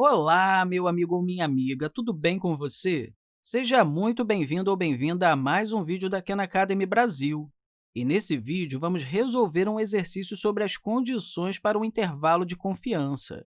Olá, meu amigo ou minha amiga, tudo bem com você? Seja muito bem-vindo ou bem-vinda a mais um vídeo da Khan Academy Brasil. E nesse vídeo, vamos resolver um exercício sobre as condições para o intervalo de confiança.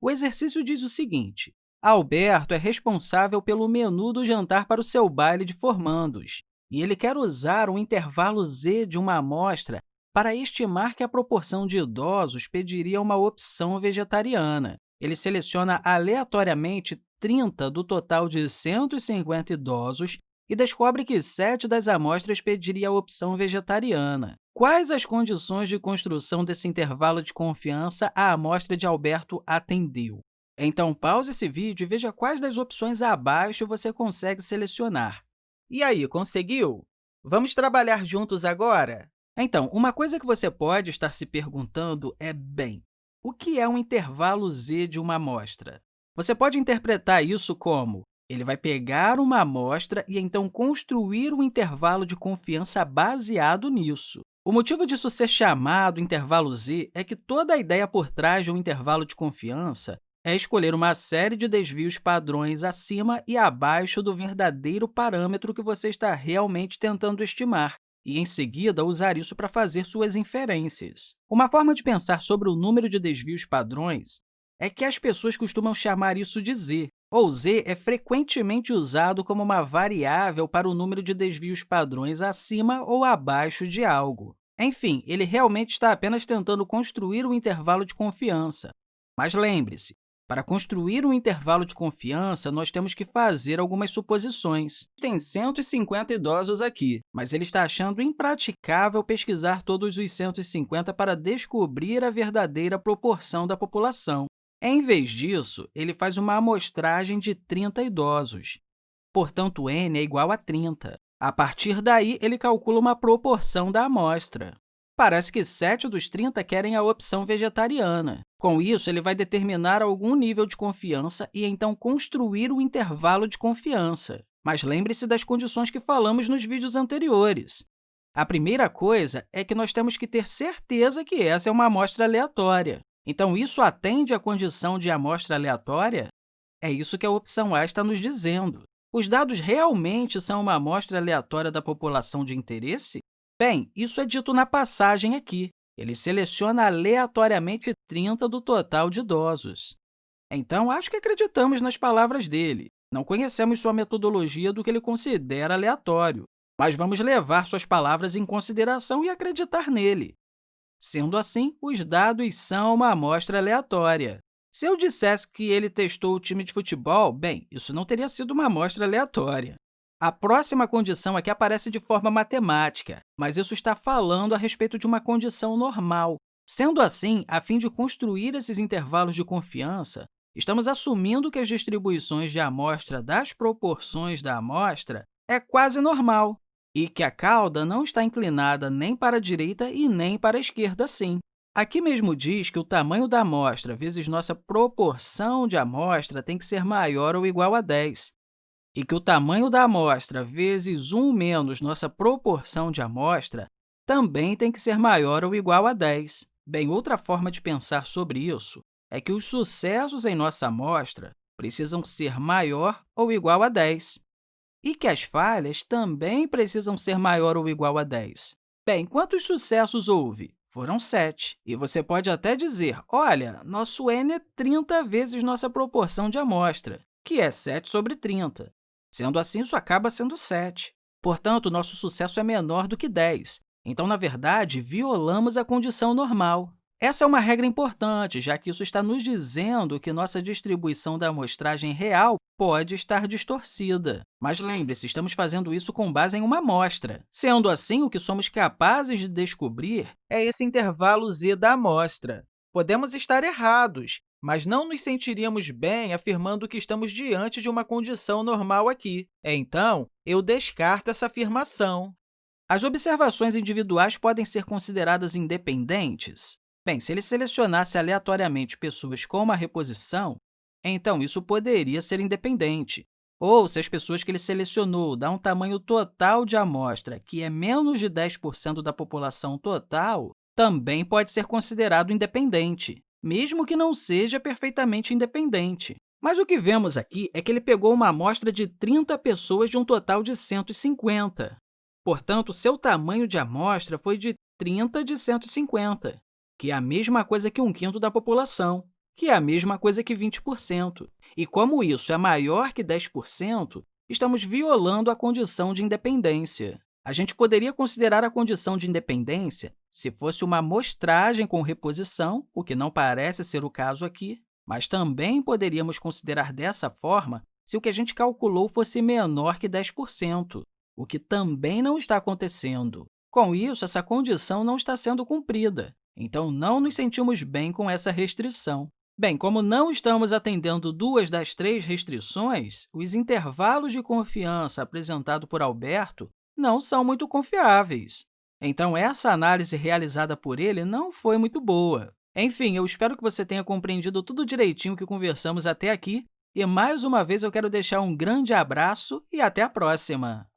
O exercício diz o seguinte, Alberto é responsável pelo menu do jantar para o seu baile de formandos, e ele quer usar um intervalo z de uma amostra para estimar que a proporção de idosos pediria uma opção vegetariana. Ele seleciona aleatoriamente 30 do total de 150 idosos e descobre que 7 das amostras pediria a opção vegetariana. Quais as condições de construção desse intervalo de confiança a amostra de Alberto atendeu? Então, pause esse vídeo e veja quais das opções abaixo você consegue selecionar. E aí, conseguiu? Vamos trabalhar juntos agora? Então, uma coisa que você pode estar se perguntando é, bem, o que é um intervalo z de uma amostra? Você pode interpretar isso como ele vai pegar uma amostra e, então, construir um intervalo de confiança baseado nisso. O motivo disso ser chamado intervalo z é que toda a ideia por trás de um intervalo de confiança é escolher uma série de desvios padrões acima e abaixo do verdadeiro parâmetro que você está realmente tentando estimar e, em seguida, usar isso para fazer suas inferências. Uma forma de pensar sobre o número de desvios padrões é que as pessoas costumam chamar isso de z, ou z é frequentemente usado como uma variável para o número de desvios padrões acima ou abaixo de algo. Enfim, ele realmente está apenas tentando construir um intervalo de confiança. Mas lembre-se, para construir um intervalo de confiança, nós temos que fazer algumas suposições. Tem 150 idosos aqui, mas ele está achando impraticável pesquisar todos os 150 para descobrir a verdadeira proporção da população. Em vez disso, ele faz uma amostragem de 30 idosos. Portanto, n é igual a 30. A partir daí, ele calcula uma proporção da amostra. Parece que 7 dos 30 querem a opção vegetariana. Com isso, ele vai determinar algum nível de confiança e, então, construir o intervalo de confiança. Mas lembre-se das condições que falamos nos vídeos anteriores. A primeira coisa é que nós temos que ter certeza que essa é uma amostra aleatória. Então, isso atende à condição de amostra aleatória? É isso que a opção A está nos dizendo. Os dados realmente são uma amostra aleatória da população de interesse? Bem, isso é dito na passagem aqui. Ele seleciona aleatoriamente 30 do total de idosos. Então, acho que acreditamos nas palavras dele. Não conhecemos sua metodologia do que ele considera aleatório, mas vamos levar suas palavras em consideração e acreditar nele. Sendo assim, os dados são uma amostra aleatória. Se eu dissesse que ele testou o time de futebol, bem, isso não teria sido uma amostra aleatória. A próxima condição aqui aparece de forma matemática, mas isso está falando a respeito de uma condição normal. Sendo assim, a fim de construir esses intervalos de confiança, estamos assumindo que as distribuições de amostra das proporções da amostra é quase normal e que a cauda não está inclinada nem para a direita e nem para a esquerda assim. Aqui mesmo diz que o tamanho da amostra vezes nossa proporção de amostra tem que ser maior ou igual a 10 e que o tamanho da amostra vezes 1 menos nossa proporção de amostra também tem que ser maior ou igual a 10. Bem, outra forma de pensar sobre isso é que os sucessos em nossa amostra precisam ser maior ou igual a 10 e que as falhas também precisam ser maior ou igual a 10. Bem, quantos sucessos houve? Foram 7. E você pode até dizer, olha, nosso n é 30 vezes nossa proporção de amostra, que é 7 sobre 30. Sendo assim, isso acaba sendo 7. Portanto, nosso sucesso é menor do que 10. Então, na verdade, violamos a condição normal. Essa é uma regra importante, já que isso está nos dizendo que nossa distribuição da amostragem real pode estar distorcida. Mas lembre-se, estamos fazendo isso com base em uma amostra. Sendo assim, o que somos capazes de descobrir é esse intervalo z da amostra. Podemos estar errados, mas não nos sentiríamos bem afirmando que estamos diante de uma condição normal aqui. Então, eu descarto essa afirmação. As observações individuais podem ser consideradas independentes? Bem, se ele selecionasse aleatoriamente pessoas com uma reposição, então isso poderia ser independente. Ou, se as pessoas que ele selecionou dão um tamanho total de amostra que é menos de 10% da população total, também pode ser considerado independente. Mesmo que não seja perfeitamente independente. Mas o que vemos aqui é que ele pegou uma amostra de 30 pessoas de um total de 150. Portanto, seu tamanho de amostra foi de 30 de 150, que é a mesma coisa que um quinto da população, que é a mesma coisa que 20%. E como isso é maior que 10%, estamos violando a condição de independência. A gente poderia considerar a condição de independência se fosse uma amostragem com reposição, o que não parece ser o caso aqui, mas também poderíamos considerar dessa forma se o que a gente calculou fosse menor que 10%, o que também não está acontecendo. Com isso, essa condição não está sendo cumprida, então não nos sentimos bem com essa restrição. Bem, como não estamos atendendo duas das três restrições, os intervalos de confiança apresentados por Alberto não são muito confiáveis. Então, essa análise realizada por ele não foi muito boa. Enfim, eu espero que você tenha compreendido tudo direitinho que conversamos até aqui, e mais uma vez eu quero deixar um grande abraço e até a próxima!